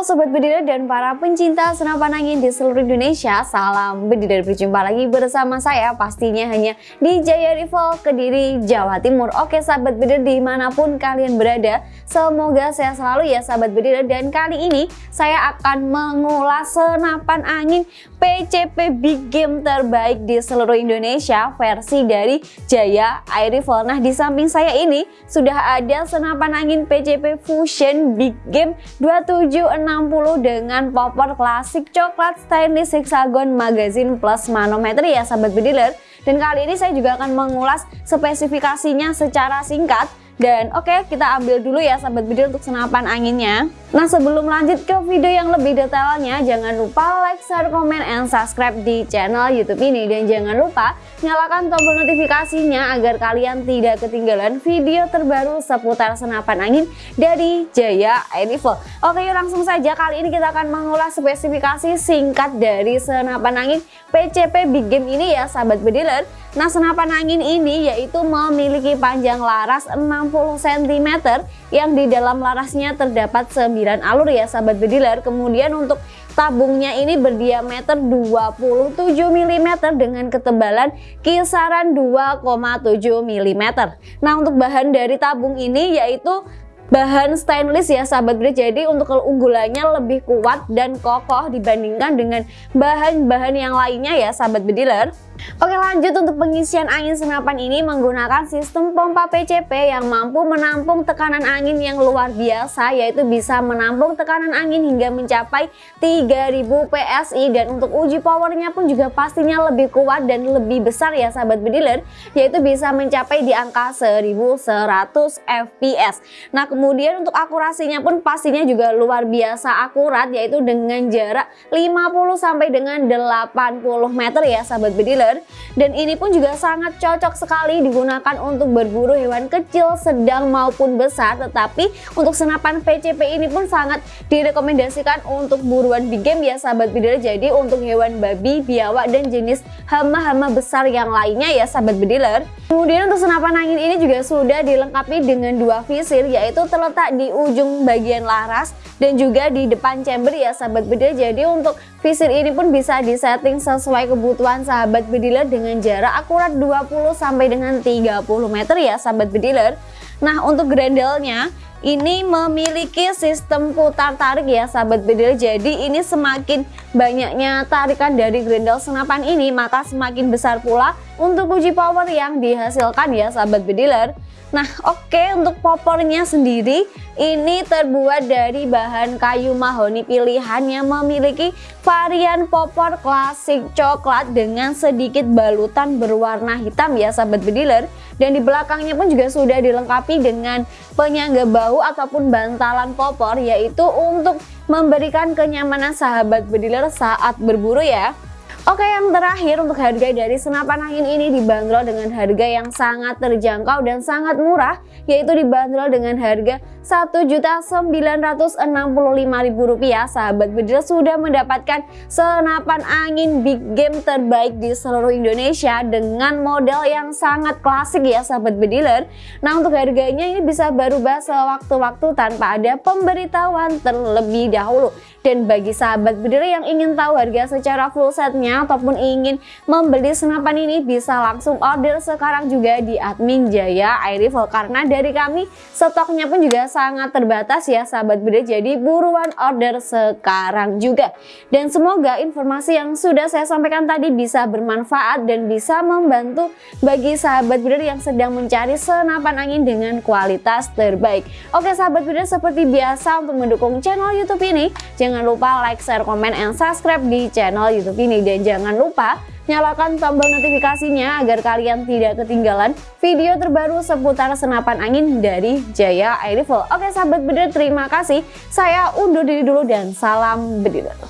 Halo Sobat Bediler dan para pencinta senapan angin di seluruh Indonesia Salam Bediler berjumpa lagi bersama saya pastinya hanya di Jaya Rival Kediri, Jawa Timur. Oke Sahabat Bediler di mana pun kalian berada Semoga sehat selalu ya Sahabat Bediler Dan kali ini saya akan mengulas senapan angin PCP Big Game terbaik di seluruh Indonesia Versi dari Jaya Air Rifle Nah di samping saya ini sudah ada senapan angin PCP Fusion Big Game 27 60 dengan popor klasik coklat stainless hexagon magazine plus manometer ya sahabat bediler dan kali ini saya juga akan mengulas spesifikasinya secara singkat dan oke okay, kita ambil dulu ya sahabat video untuk senapan anginnya. Nah sebelum lanjut ke video yang lebih detailnya jangan lupa like, share, komen, and subscribe di channel youtube ini. Dan jangan lupa nyalakan tombol notifikasinya agar kalian tidak ketinggalan video terbaru seputar senapan angin dari Jaya Air. Oke yuk langsung saja kali ini kita akan mengulas spesifikasi singkat dari senapan angin PCP Big Game ini ya sahabat bediler. Nah senapan angin ini yaitu memiliki panjang laras 60 cm yang di dalam larasnya terdapat 9 alur ya sahabat bediler. Kemudian untuk tabungnya ini berdiameter 27 mm dengan ketebalan kisaran 2,7 mm. Nah untuk bahan dari tabung ini yaitu bahan stainless ya sahabat bro jadi untuk keunggulannya lebih kuat dan kokoh dibandingkan dengan bahan-bahan yang lainnya ya sahabat bediler Oke lanjut untuk pengisian angin senapan ini menggunakan sistem pompa PCP yang mampu menampung tekanan angin yang luar biasa yaitu bisa menampung tekanan angin hingga mencapai 3000 PSI dan untuk uji powernya pun juga pastinya lebih kuat dan lebih besar ya sahabat bediler yaitu bisa mencapai di angka 1100 fps. Nah kemudian untuk akurasinya pun pastinya juga luar biasa akurat yaitu dengan jarak 50 sampai dengan 80 meter ya sahabat bediler dan ini pun juga sangat cocok sekali digunakan untuk berburu hewan kecil, sedang maupun besar. Tetapi untuk senapan PCP ini pun sangat direkomendasikan untuk buruan big game ya sahabat bediler jadi untuk hewan babi, biawak dan jenis hama-hama besar yang lainnya ya sahabat bediler. Kemudian untuk senapan angin ini juga sudah dilengkapi dengan dua visir yaitu terletak di ujung bagian laras dan juga di depan chamber ya sahabat bediler jadi untuk visir ini pun bisa disetting sesuai kebutuhan sahabat bediler dengan jarak akurat 20 sampai dengan 30 meter ya sahabat bediler nah untuk grendelnya ini memiliki sistem putar tarik ya sahabat bediler jadi ini semakin banyaknya tarikan dari grendel senapan ini maka semakin besar pula untuk uji power yang dihasilkan ya sahabat bediler. Nah oke okay, untuk popornya sendiri ini terbuat dari bahan kayu mahoni. Pilihan yang memiliki varian popor klasik coklat dengan sedikit balutan berwarna hitam ya sahabat bediler dan di belakangnya pun juga sudah dilengkapi dengan penyangga bahu ataupun bantalan popor yaitu untuk memberikan kenyamanan sahabat bediler saat berburu ya Oke yang terakhir untuk harga dari senapan angin ini dibanderol dengan harga yang sangat terjangkau dan sangat murah yaitu dibanderol dengan harga Rp1.965.000 sahabat bediler sudah mendapatkan senapan angin big game terbaik di seluruh Indonesia dengan model yang sangat klasik ya sahabat bediler. Nah untuk harganya ini bisa berubah sewaktu-waktu tanpa ada pemberitahuan terlebih dahulu. Dan bagi sahabat bediler yang ingin tahu harga secara full setnya ataupun ingin membeli senapan ini bisa langsung order sekarang juga di admin Jaya Air Rifle karena dari kami stoknya pun juga sangat terbatas ya sahabat beda. Jadi buruan order sekarang juga. Dan semoga informasi yang sudah saya sampaikan tadi bisa bermanfaat dan bisa membantu bagi sahabat beda yang sedang mencari senapan angin dengan kualitas terbaik. Oke sahabat beda seperti biasa untuk mendukung channel youtube ini jangan lupa like, share, komen, and subscribe di channel youtube ini. Dan jangan lupa nyalakan tombol notifikasinya agar kalian tidak ketinggalan video terbaru seputar senapan angin dari Jaya Air Rifle. Oke sahabat bediler terima kasih. Saya undur diri dulu dan salam bediler.